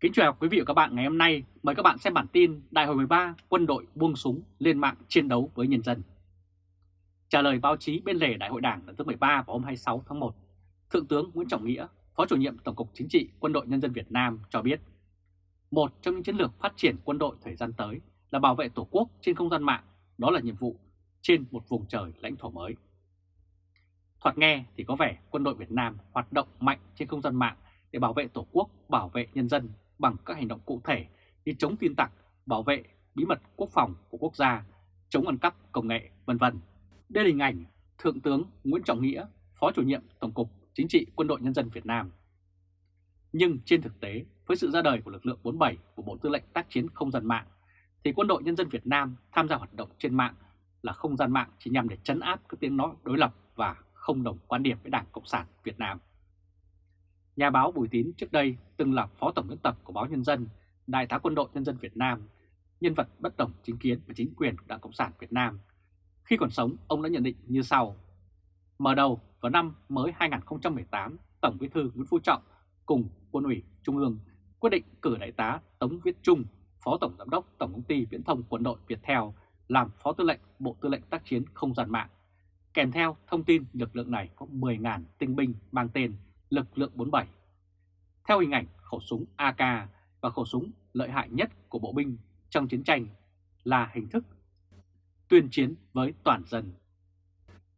Kính chào quý vị và các bạn ngày hôm nay. Mời các bạn xem bản tin Đại hội 13 quân đội buông súng lên mạng chiến đấu với nhân dân. Trả lời báo chí bên lề Đại hội Đảng lần thứ 13 vào hôm 26 tháng 1, Thượng tướng Nguyễn Trọng Nghĩa, Phó chủ nhiệm Tổng cục Chính trị Quân đội Nhân dân Việt Nam cho biết, một trong những chiến lược phát triển quân đội thời gian tới là bảo vệ Tổ quốc trên không gian mạng, đó là nhiệm vụ trên một vùng trời lãnh thổ mới. Thoạt nghe thì có vẻ quân đội Việt Nam hoạt động mạnh trên không gian mạng để bảo vệ Tổ quốc, bảo vệ nhân dân bằng các hành động cụ thể như chống tin tặc, bảo vệ bí mật quốc phòng của quốc gia, chống ăn cắp công nghệ, vân vân. Đây là hình ảnh Thượng tướng Nguyễn Trọng Nghĩa, Phó chủ nhiệm Tổng cục Chính trị Quân đội Nhân dân Việt Nam. Nhưng trên thực tế, với sự ra đời của lực lượng 47 của Bộ Tư lệnh tác chiến không gian mạng, thì Quân đội Nhân dân Việt Nam tham gia hoạt động trên mạng là không gian mạng chỉ nhằm để chấn áp các tiếng nói đối lập và không đồng quan điểm với Đảng Cộng sản Việt Nam. Nhà báo Bùi Tín trước đây từng là Phó Tổng biên tập của báo Nhân dân, Đại tá Quân đội Nhân dân Việt Nam, nhân vật bất đồng chính kiến và chính quyền của Đảng Cộng sản Việt Nam. Khi còn sống, ông đã nhận định như sau. Mở đầu vào năm mới 2018, Tổng bí thư Nguyễn Phú Trọng cùng Quân ủy Trung ương quyết định cử Đại tá Tống Viết Trung, Phó Tổng Giám đốc Tổng công ty Viễn thông Quân đội Việt Theo làm Phó Tư lệnh Bộ Tư lệnh Tác chiến Không gian mạng. Kèm theo thông tin lực lượng này có 10.000 tinh binh mang tên lực lượng 47. Theo hình ảnh khẩu súng AK và khẩu súng lợi hại nhất của bộ binh trong chiến tranh là hình thức tuyên chiến với toàn dân.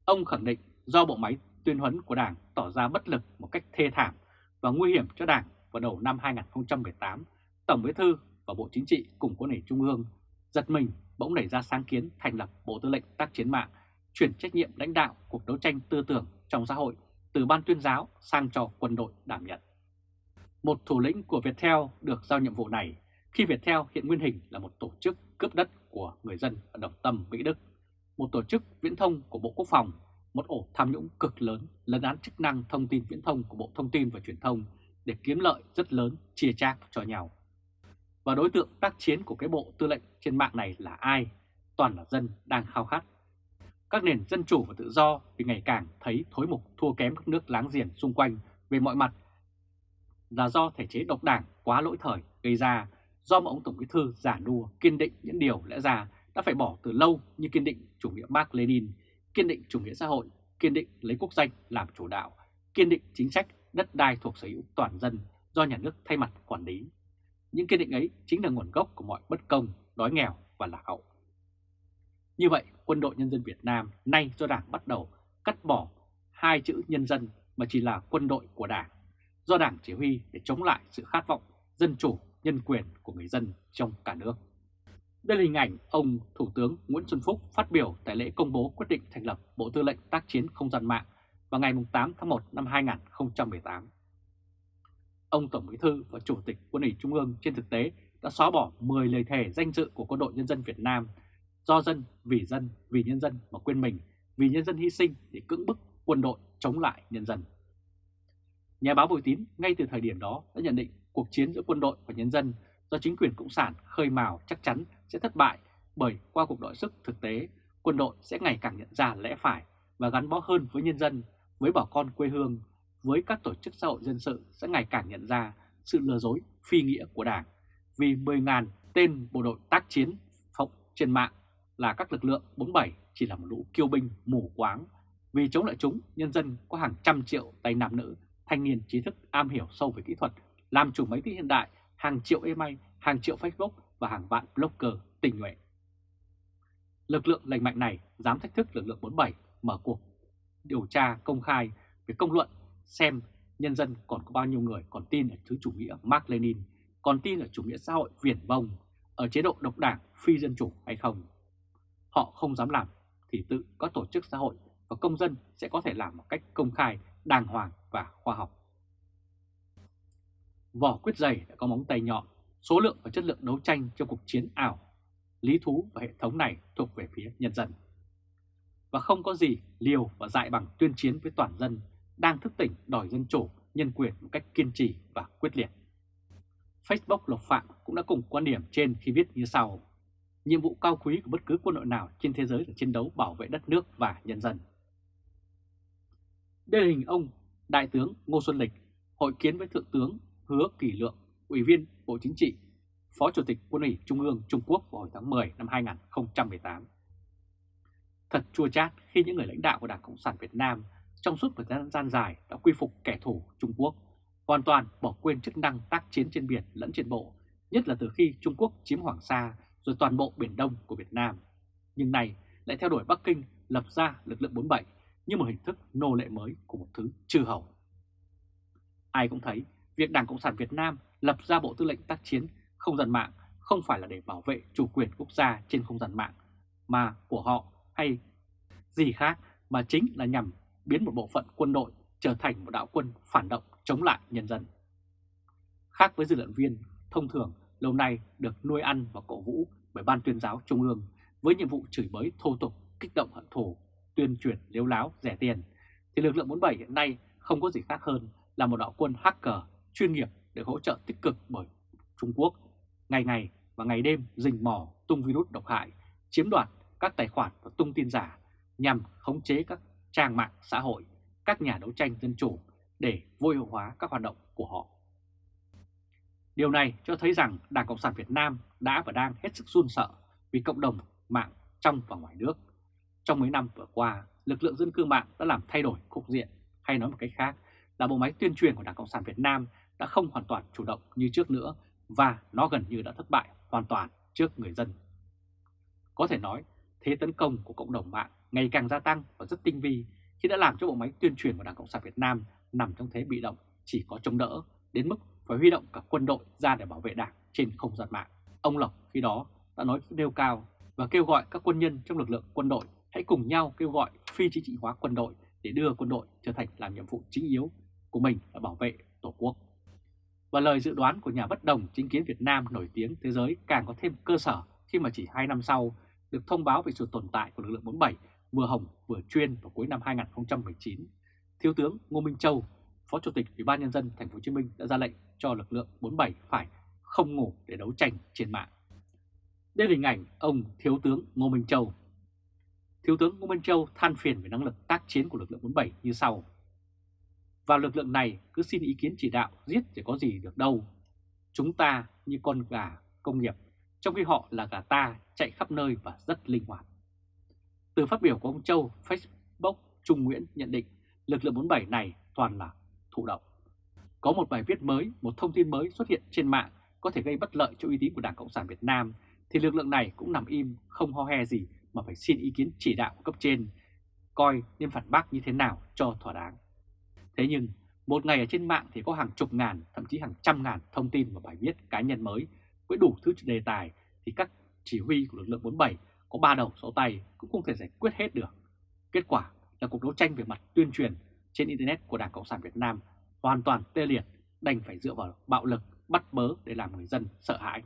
Ông khẳng định do bộ máy tuyên huấn của Đảng tỏ ra bất lực một cách thê thảm và nguy hiểm cho Đảng vào đầu năm 2018, Tổng Bí thư và Bộ Chính trị cùng Quân ủy Trung ương giật mình bỗng nảy ra sáng kiến thành lập Bộ Tư lệnh Tác chiến mạng, chuyển trách nhiệm lãnh đạo cuộc đấu tranh tư tưởng trong xã hội từ ban tuyên giáo sang cho quân đội đảm nhận. Một thủ lĩnh của Viettel được giao nhiệm vụ này khi Viettel hiện nguyên hình là một tổ chức cướp đất của người dân ở Đồng Tâm, Mỹ Đức, một tổ chức viễn thông của Bộ Quốc phòng, một ổ tham nhũng cực lớn lấn án chức năng thông tin viễn thông của Bộ Thông tin và Truyền thông để kiếm lợi rất lớn chia chác cho nhau. Và đối tượng tác chiến của cái bộ tư lệnh trên mạng này là ai? Toàn là dân đang khao khát các nền dân chủ và tự do vì ngày càng thấy thối mục thua kém các nước láng giềng xung quanh về mọi mặt là do thể chế độc đảng quá lỗi thời gây ra do mà ông Tổng bí thư giả đua kiên định những điều lẽ ra đã phải bỏ từ lâu như kiên định chủ nghĩa Mark Lenin, kiên định chủ nghĩa xã hội, kiên định lấy quốc danh làm chủ đạo, kiên định chính sách đất đai thuộc sở hữu toàn dân do nhà nước thay mặt quản lý. Những kiên định ấy chính là nguồn gốc của mọi bất công, đói nghèo và lạc hậu. Như vậy, quân đội nhân dân Việt Nam nay do Đảng bắt đầu cắt bỏ hai chữ nhân dân mà chỉ là quân đội của Đảng, do Đảng chỉ huy để chống lại sự khát vọng dân chủ, nhân quyền của người dân trong cả nước. Đây là hình ảnh ông Thủ tướng Nguyễn Xuân Phúc phát biểu tại lễ công bố quyết định thành lập Bộ Tư lệnh Tác chiến Không gian mạng vào ngày 8 tháng 1 năm 2018. Ông Tổng Bí thư và Chủ tịch Quân ủy Trung ương trên thực tế đã xóa bỏ 10 lời thề danh dự của quân đội nhân dân Việt Nam do dân, vì dân, vì nhân dân mà quên mình, vì nhân dân hy sinh để cưỡng bức quân đội chống lại nhân dân. Nhà báo Bùi Tín ngay từ thời điểm đó đã nhận định cuộc chiến giữa quân đội và nhân dân do chính quyền Cộng sản khơi mào chắc chắn sẽ thất bại bởi qua cuộc đội sức thực tế, quân đội sẽ ngày càng nhận ra lẽ phải và gắn bó hơn với nhân dân, với bà con quê hương, với các tổ chức xã hội dân sự sẽ ngày càng nhận ra sự lừa dối phi nghĩa của Đảng vì 10.000 tên bộ đội tác chiến phóng trên mạng là các lực lượng 47 chỉ là một lũ kiêu binh mù quáng. Vì chống lại chúng, nhân dân có hàng trăm triệu tay nam nữ, thanh niên trí thức am hiểu sâu về kỹ thuật, làm chủ máy tính hiện đại, hàng triệu email, hàng triệu Facebook và hàng vạn blogger tình nguyện. Lực lượng lành mạnh này dám thách thức lực lượng 47 mở cuộc điều tra công khai về công luận xem nhân dân còn có bao nhiêu người còn tin ở thứ chủ nghĩa Mark Lenin, còn tin ở chủ nghĩa xã hội viển vông, ở chế độ độc đảng phi dân chủ hay không họ không dám làm thì tự các tổ chức xã hội và công dân sẽ có thể làm một cách công khai, đàng hoàng và khoa học. Vỏ quyết dày đã có móng tay nhọn, số lượng và chất lượng đấu tranh trong cuộc chiến ảo, lý thú và hệ thống này thuộc về phía nhân dân. Và không có gì liều và dại bằng tuyên chiến với toàn dân đang thức tỉnh đòi dân chủ, nhân quyền một cách kiên trì và quyết liệt. Facebook Lộc Phạm cũng đã cùng quan điểm trên khi viết như sau. Nhiệm vụ cao quý của bất cứ quân đội nào trên thế giới là chiến đấu bảo vệ đất nước và nhân dân. Đây là hình ông Đại tướng Ngô Xuân Lịch hội kiến với Thượng tướng Hứa Kỳ Lượng, Ủy viên Bộ Chính trị, Phó Chủ tịch Quân ủy Trung ương Trung Quốc vào hồi tháng 10 năm 2018. Thật chua chát khi những người lãnh đạo của Đảng Cộng sản Việt Nam trong suốt thời gian dài đã quy phục kẻ thù Trung Quốc, hoàn toàn bỏ quên chức năng tác chiến trên biển lẫn trên bộ, nhất là từ khi Trung Quốc chiếm Hoàng Sa rồi toàn bộ Biển Đông của Việt Nam. Nhưng này lại theo đuổi Bắc Kinh lập ra lực lượng 47 như một hình thức nô lệ mới của một thứ chư hầu. Ai cũng thấy việc Đảng Cộng sản Việt Nam lập ra Bộ Tư lệnh tác chiến không gian mạng không phải là để bảo vệ chủ quyền quốc gia trên không gian mạng, mà của họ hay gì khác mà chính là nhằm biến một bộ phận quân đội trở thành một đạo quân phản động chống lại nhân dân. Khác với dư luận viên, thông thường lâu nay được nuôi ăn và cổ vũ bởi Ban tuyên giáo Trung ương với nhiệm vụ chửi bới thô tục, kích động hận thù, tuyên truyền liếu láo, rẻ tiền, thì lực lượng 47 hiện nay không có gì khác hơn là một đạo quân hacker chuyên nghiệp được hỗ trợ tích cực bởi Trung Quốc, ngày ngày và ngày đêm rình mò tung virus độc hại, chiếm đoạt các tài khoản và tung tin giả nhằm khống chế các trang mạng xã hội, các nhà đấu tranh dân chủ để vô hiệu hóa các hoạt động của họ. Điều này cho thấy rằng Đảng Cộng sản Việt Nam đã và đang hết sức run sợ vì cộng đồng mạng trong và ngoài nước. Trong mấy năm vừa qua, lực lượng dân cư mạng đã làm thay đổi cục diện, hay nói một cách khác là bộ máy tuyên truyền của Đảng Cộng sản Việt Nam đã không hoàn toàn chủ động như trước nữa và nó gần như đã thất bại hoàn toàn trước người dân. Có thể nói, thế tấn công của cộng đồng mạng ngày càng gia tăng và rất tinh vi khi đã làm cho bộ máy tuyên truyền của Đảng Cộng sản Việt Nam nằm trong thế bị động, chỉ có chống đỡ, đến mức phải huy động cả quân đội ra để bảo vệ Đảng trên không gian mạng. Ông Lộc khi đó đã nói nêu cao và kêu gọi các quân nhân trong lực lượng quân đội hãy cùng nhau kêu gọi phi chính trị hóa quân đội để đưa quân đội trở thành làm nhiệm vụ chính yếu của mình là bảo vệ Tổ quốc. Và lời dự đoán của nhà bất đồng chính kiến Việt Nam nổi tiếng thế giới càng có thêm cơ sở khi mà chỉ 2 năm sau được thông báo về sự tồn tại của lực lượng 47 vừa hồng vừa chuyên vào cuối năm 2019. Thiếu tướng Ngô Minh Châu, Phó Chủ tịch Ủy ban nhân dân thành phố Hồ Chí Minh đã ra lệnh cho lực lượng 47 phải không ngủ để đấu tranh trên mạng. Đây là hình ảnh ông Thiếu tướng Ngô Minh Châu. Thiếu tướng Ngô Minh Châu than phiền về năng lực tác chiến của lực lượng 47 như sau. Và lực lượng này cứ xin ý kiến chỉ đạo giết thì có gì được đâu. Chúng ta như con gà công nghiệp, trong khi họ là gà ta chạy khắp nơi và rất linh hoạt. Từ phát biểu của ông Châu, Facebook Trung Nguyễn nhận định lực lượng 47 này toàn là thụ động. Có một bài viết mới, một thông tin mới xuất hiện trên mạng có thể gây bất lợi cho uy tín của Đảng Cộng sản Việt Nam, thì lực lượng này cũng nằm im, không ho he gì mà phải xin ý kiến chỉ đạo của cấp trên, coi nên phản bác như thế nào cho thỏa đáng. Thế nhưng, một ngày ở trên mạng thì có hàng chục ngàn, thậm chí hàng trăm ngàn thông tin và bài viết cá nhân mới với đủ thứ đề tài thì các chỉ huy của lực lượng 47 có ba đầu sáu tay cũng không thể giải quyết hết được. Kết quả là cuộc đấu tranh về mặt tuyên truyền trên Internet của Đảng Cộng sản Việt Nam hoàn toàn tê liệt, đành phải dựa vào bạo lực bắt bớ để làm người dân sợ hãi.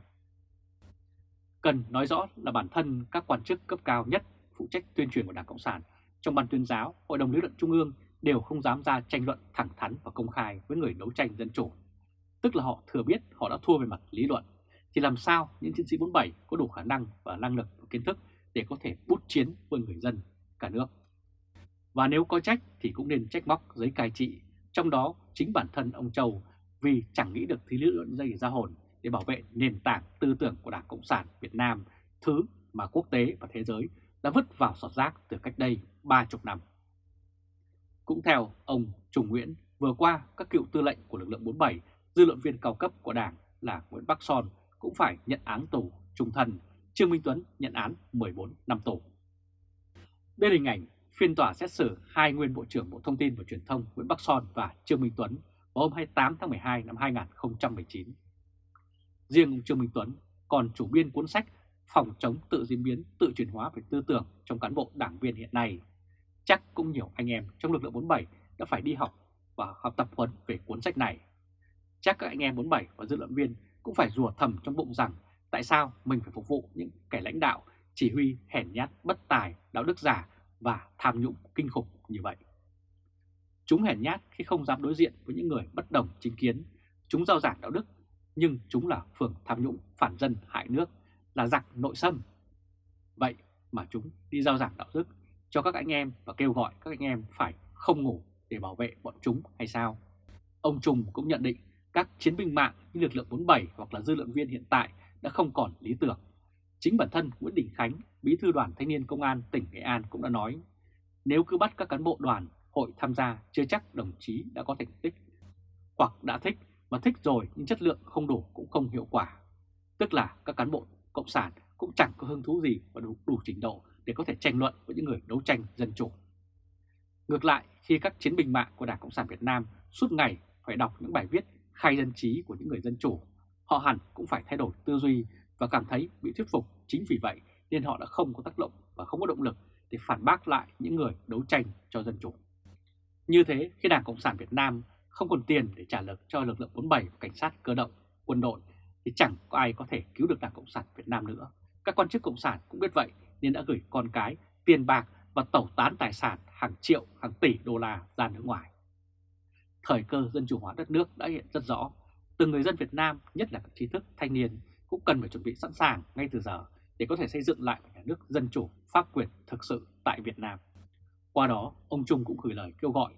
Cần nói rõ là bản thân các quan chức cấp cao nhất phụ trách tuyên truyền của Đảng Cộng sản trong ban tuyên giáo, Hội đồng lý luận Trung ương đều không dám ra tranh luận thẳng thắn và công khai với người đấu tranh dân chủ. Tức là họ thừa biết họ đã thua về mặt lý luận, thì làm sao những chiến sĩ 47 có đủ khả năng và năng lực và kiến thức để có thể bút chiến với người dân cả nước. Và nếu có trách thì cũng nên trách móc giới cai trị, trong đó chính bản thân ông Châu vì chẳng nghĩ được thứ lý luận dây ra hồn để bảo vệ nền tảng tư tưởng của Đảng Cộng sản Việt Nam, thứ mà quốc tế và thế giới đã vứt vào sọt rác từ cách đây 30 năm. Cũng theo ông trùng Nguyễn, vừa qua các cựu tư lệnh của lực lượng 47, dư luận viên cao cấp của Đảng là Nguyễn Bắc Son cũng phải nhận án tù trung thân, Trương Minh Tuấn nhận án 14 năm tù. Đây là hình ảnh phiên tòa xét xử hai nguyên Bộ trưởng Bộ Thông tin và Truyền thông Nguyễn Bắc Son và Trương Minh Tuấn vào hôm 28 tháng 12 năm 2019. Riêng ông Trương Minh Tuấn còn chủ biên cuốn sách Phòng chống tự diễn biến, tự chuyển hóa về tư tưởng trong cán bộ đảng viên hiện nay. Chắc cũng nhiều anh em trong lực lượng 47 đã phải đi học và học tập huấn về cuốn sách này. Chắc các anh em 47 và dư luận viên cũng phải rùa thầm trong bụng rằng tại sao mình phải phục vụ những kẻ lãnh đạo chỉ huy hèn nhát, bất tài, đạo đức giả và tham nhũng kinh khủng như vậy. Chúng hèn nhát khi không dám đối diện với những người bất đồng chính kiến, chúng giao giảng đạo đức, nhưng chúng là phường tham nhũng, phản dân, hại nước, là giặc nội xâm. Vậy mà chúng đi giao giảng đạo đức cho các anh em và kêu gọi các anh em phải không ngủ để bảo vệ bọn chúng hay sao? Ông Trung cũng nhận định các chiến binh mạng như lực lượng 47 hoặc là dư luận viên hiện tại đã không còn lý tưởng. Chính bản thân Nguyễn Đình Khánh, bí thư đoàn thanh niên công an tỉnh Nghệ An cũng đã nói, nếu cứ bắt các cán bộ đoàn hội tham gia chưa chắc đồng chí đã có thành tích, hoặc đã thích mà thích rồi nhưng chất lượng không đủ cũng không hiệu quả. Tức là các cán bộ cộng sản cũng chẳng có hứng thú gì và đủ, đủ trình độ để có thể tranh luận với những người đấu tranh dân chủ. Ngược lại, khi các chiến binh mạng của Đảng Cộng sản Việt Nam suốt ngày phải đọc những bài viết khai dân trí của những người dân chủ, họ hẳn cũng phải thay đổi tư duy và cảm thấy bị thuyết phục. Chính vì vậy nên họ đã không có tác động và không có động lực để phản bác lại những người đấu tranh cho dân chủ. Như thế, khi Đảng Cộng sản Việt Nam không còn tiền để trả lực cho lực lượng 47 cảnh sát cơ động, quân đội thì chẳng có ai có thể cứu được Đảng Cộng sản Việt Nam nữa. Các quan chức Cộng sản cũng biết vậy nên đã gửi con cái, tiền bạc và tẩu tán tài sản hàng triệu, hàng tỷ đô la ra nước ngoài. Thời cơ dân chủ hóa đất nước đã hiện rất rõ. Từng người dân Việt Nam, nhất là các trí thức, thanh niên, cũng cần phải chuẩn bị sẵn sàng ngay từ giờ để có thể xây dựng lại một nhà nước dân chủ, pháp quyền thực sự tại Việt Nam. Qua đó, ông Trung cũng gửi lời kêu gọi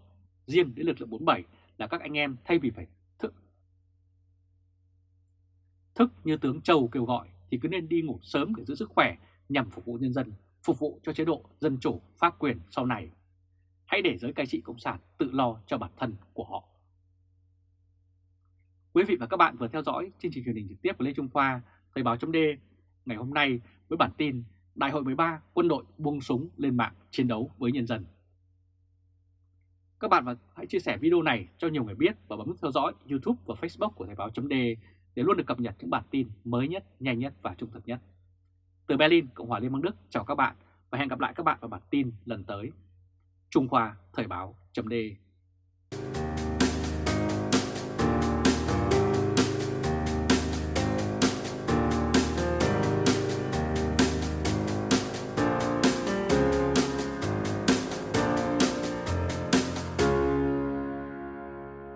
riêng đến lực lượng 47 là các anh em thay vì phải thức thức như tướng Châu kêu gọi thì cứ nên đi ngủ sớm để giữ sức khỏe nhằm phục vụ nhân dân, phục vụ cho chế độ dân chủ, pháp quyền sau này. Hãy để giới cai trị Cộng sản tự lo cho bản thân của họ. Quý vị và các bạn vừa theo dõi chương trình truyền hình trực tiếp của Lê Trung Khoa, Thời báo chấm ngày hôm nay với bản tin Đại hội 13 quân đội buông súng lên mạng chiến đấu với nhân dân. Các bạn hãy chia sẻ video này cho nhiều người biết và bấm nút theo dõi YouTube và Facebook của Thời báo chấm để luôn được cập nhật những bản tin mới nhất, nhanh nhất và trung thực nhất. Từ Berlin, Cộng hòa Liên bang Đức, chào các bạn và hẹn gặp lại các bạn vào bản tin lần tới. Trung Khoa Thời báo chấm